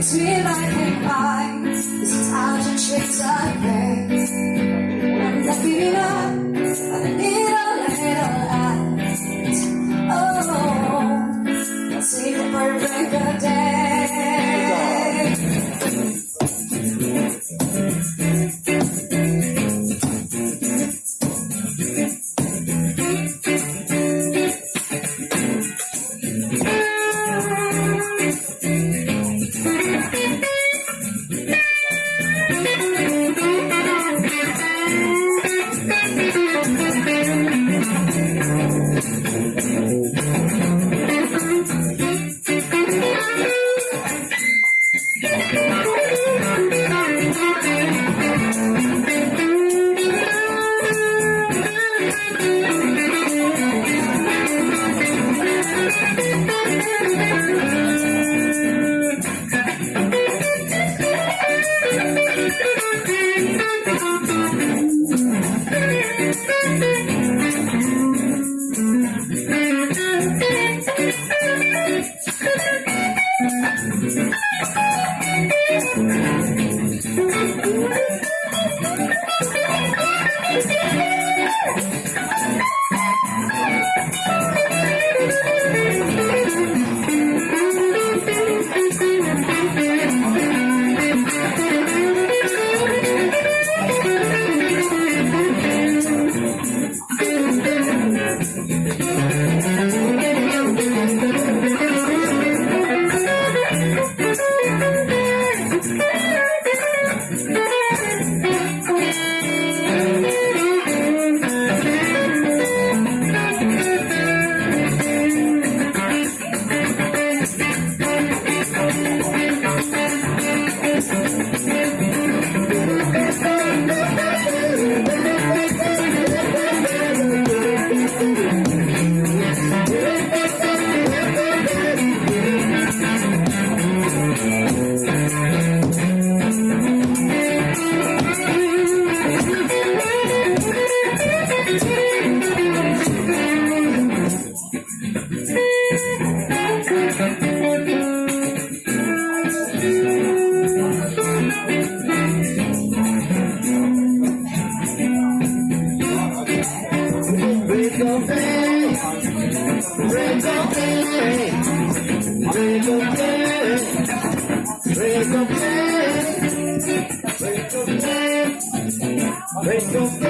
Between life and mine, this is how you treat us, I'm looking up, I need a little light. Oh, I'll see the perfect day. baby. Wake up, man. Wake up, man.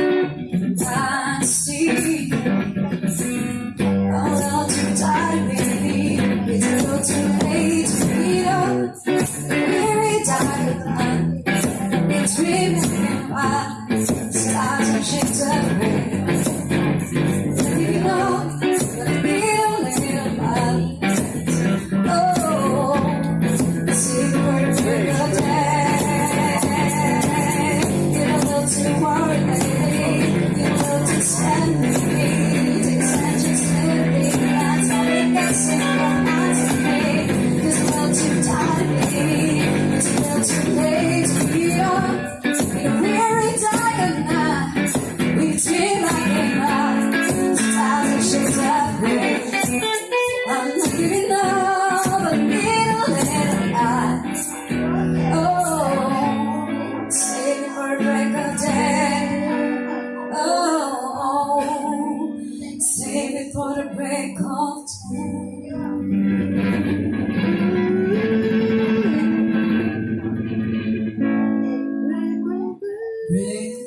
before the break of Break